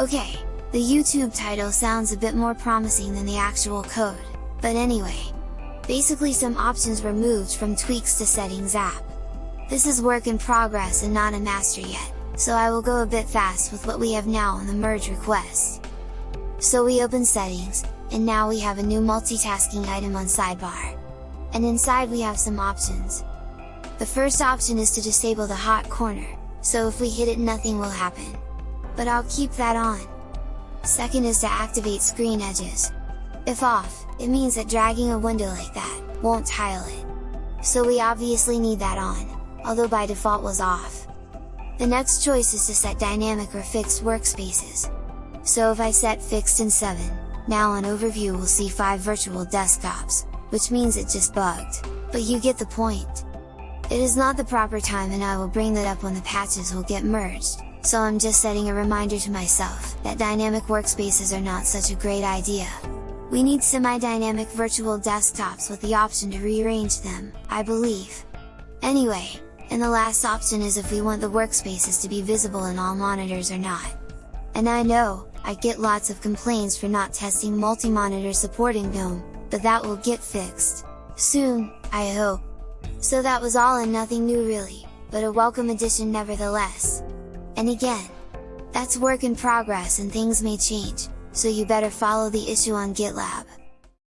Okay, the YouTube title sounds a bit more promising than the actual code, but anyway, basically some options were moved from tweaks to settings app. This is work in progress and not a master yet, so I will go a bit fast with what we have now on the merge request. So we open settings, and now we have a new multitasking item on sidebar. And inside we have some options. The first option is to disable the hot corner, so if we hit it nothing will happen. But I'll keep that on. Second is to activate screen edges. If off, it means that dragging a window like that, won't tile it. So we obviously need that on, although by default was off. The next choice is to set dynamic or fixed workspaces. So if I set fixed in 7, now on overview we'll see 5 virtual desktops, which means it just bugged, but you get the point! It is not the proper time and I will bring that up when the patches will get merged, so I'm just setting a reminder to myself, that dynamic workspaces are not such a great idea. We need semi-dynamic virtual desktops with the option to rearrange them, I believe. Anyway, and the last option is if we want the workspaces to be visible in all monitors or not. And I know, I get lots of complaints for not testing multi-monitor supporting GNOME, but that will get fixed. Soon, I hope. So that was all and nothing new really, but a welcome addition nevertheless. And again, that's work in progress and things may change, so you better follow the issue on GitLab.